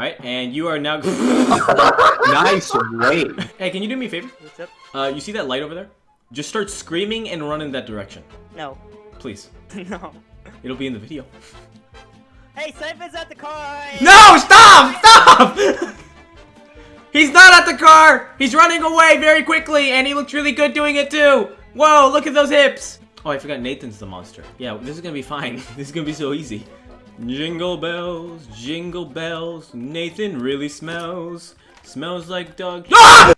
Alright, and you are now... nice wait. Hey, can you do me a favor? What's up? Uh, you see that light over there? Just start screaming and run in that direction. No. Please. no. It'll be in the video. Hey, Cypher's at the car! No! Stop! Stop! He's not at the car! He's running away very quickly, and he looks really good doing it too! Whoa, look at those hips! Oh, I forgot Nathan's the monster. Yeah, this is gonna be fine. this is gonna be so easy. Jingle bells, jingle bells, Nathan really smells. Smells like dog- ah!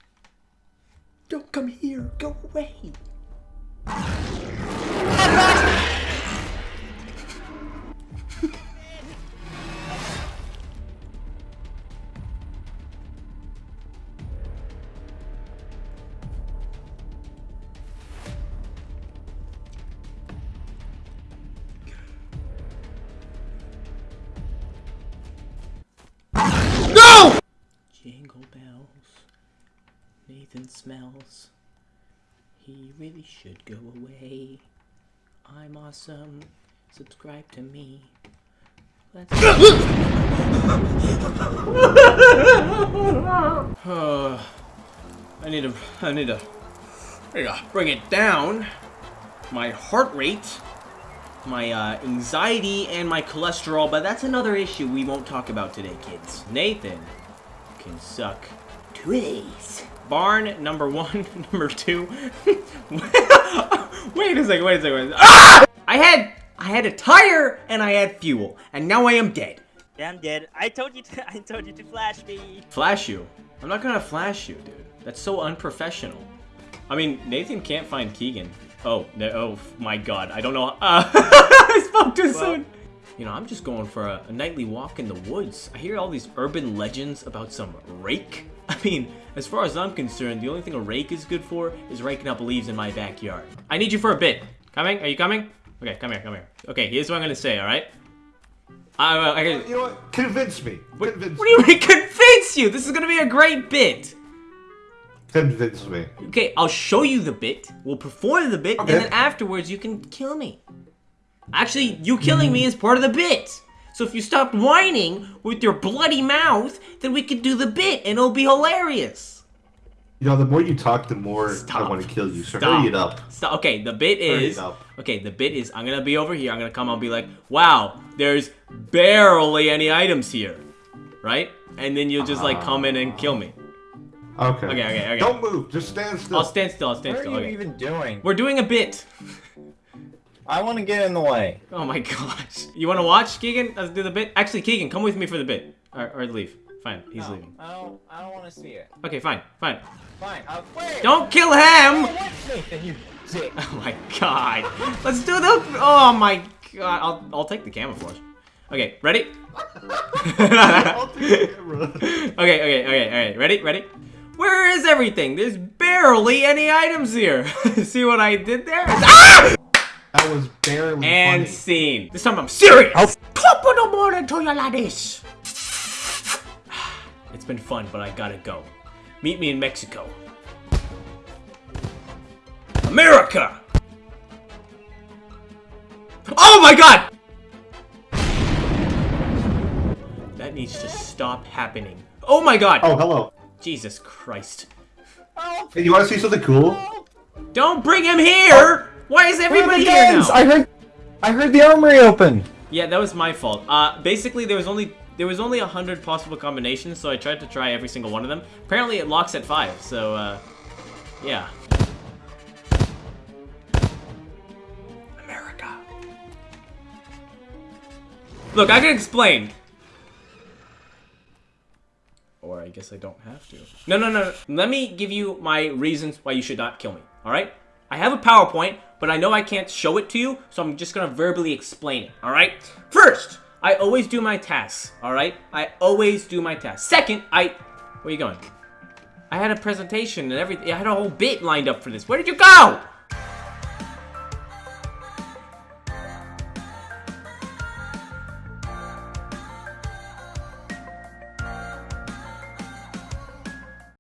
Bells. Nathan smells. He really should go away. I'm awesome. Subscribe to me. Let's. Uh, I need to. I need to. I need to bring it down. My heart rate my uh, anxiety and my cholesterol, but that's another issue we won't talk about today, kids. Nathan can suck titties. Barn number one, number two. wait a second, wait a second. Wait a second. Ah! I had I had a tire and I had fuel, and now I am dead. Yeah, I'm dead. I told you to. I told you to flash me. Flash you? I'm not gonna flash you, dude. That's so unprofessional. I mean, Nathan can't find Keegan. Oh, no, oh my god, I don't know. Uh, I spoke too well, soon. You know, I'm just going for a, a, nightly walk in the woods. I hear all these urban legends about some rake. I mean, as far as I'm concerned, the only thing a rake is good for is raking up leaves in my backyard. I need you for a bit. Coming? Are you coming? Okay, come here, come here. Okay, here's what I'm gonna say, alright? I, uh, I, you know what? Convince me. What, Convince what do you mean convince you? This is gonna be a great bit. Convince me. Okay, I'll show you the bit. We'll perform the bit, okay. and then afterwards you can kill me. Actually, you killing me is part of the bit. So if you stopped whining with your bloody mouth, then we could do the bit, and it'll be hilarious. You know, the more you talk, the more Stop. I want to kill you. So Stop. hurry it up. Stop. Okay, the bit is. Okay, the bit is. I'm gonna be over here. I'm gonna come. I'll be like, "Wow, there's barely any items here," right? And then you'll just like ah. come in and kill me. Okay. Okay, okay, okay. Don't move. Just stand still. I'll stand still. I'll stand what still. What are you okay. even doing? We're doing a bit. I want to get in the way. Oh my gosh. You want to watch, Keegan? Let's do the bit. Actually, Keegan, come with me for the bit. Or, or leave. Fine, he's no, leaving. I don't. I don't want to see it. Okay, fine, fine. Fine. Uh, wait. Don't kill him. Nathan, you dick. Oh my god. Let's do the. Oh my god. I'll I'll take the camouflage. Okay, ready? I'll take the camera. okay, okay, okay, all right. Ready, ready. Where is everything? There's barely any items here. See what I did there? Ah! That was barely And funny. scene. This time I'm serious. I'll top of the morning to you laddies. It's been fun, but I gotta go. Meet me in Mexico. America! Oh my god! That needs to stop happening. Oh my god! Oh, hello. Jesus Christ. Hey, you want to see something cool? Don't bring him here! Oh. Why is everybody here now? I heard, I heard the armory open. Yeah, that was my fault. Uh, basically, there was only there was only a hundred possible combinations, so I tried to try every single one of them. Apparently, it locks at five. So, uh, yeah. America. Look, I can explain. Or I guess I don't have to. No, no, no. Let me give you my reasons why you should not kill me. All right? I have a PowerPoint, but I know I can't show it to you, so I'm just gonna verbally explain it. All right? First, I always do my tasks. All right? I always do my tasks. Second, I. Where are you going? I had a presentation and everything. I had a whole bit lined up for this. Where did you go?